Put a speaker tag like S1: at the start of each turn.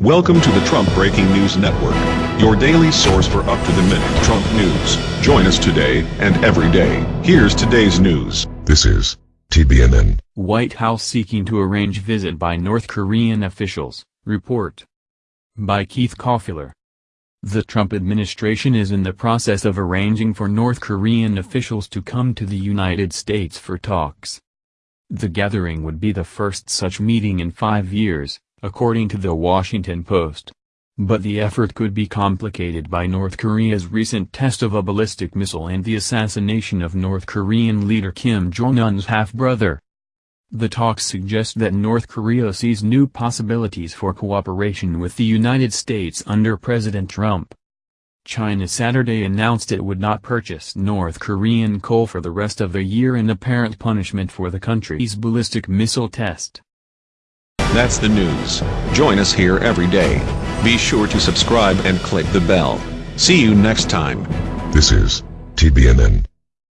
S1: Welcome to the Trump Breaking News Network, your daily source for up-to-the-minute Trump news. Join us today and every day. Here's today's news.
S2: This is TBNN.
S3: White House seeking to arrange visit by North Korean officials, report. By Keith Koffler. The Trump administration is in the process of arranging for North Korean officials to come to the United States for talks. The gathering would be the first such meeting in five years, according to the Washington Post. But the effort could be complicated by North Korea's recent test of a ballistic missile and the assassination of North Korean leader Kim Jong-un's half-brother. The talks suggest that North Korea sees new possibilities for cooperation with the United States under President Trump. China Saturday announced it would not purchase North Korean coal for the rest of the year in apparent punishment for the country's ballistic missile test.
S1: That's the news. Join us here every day. Be sure to subscribe and click the bell. See you next time.
S2: This is TBNN.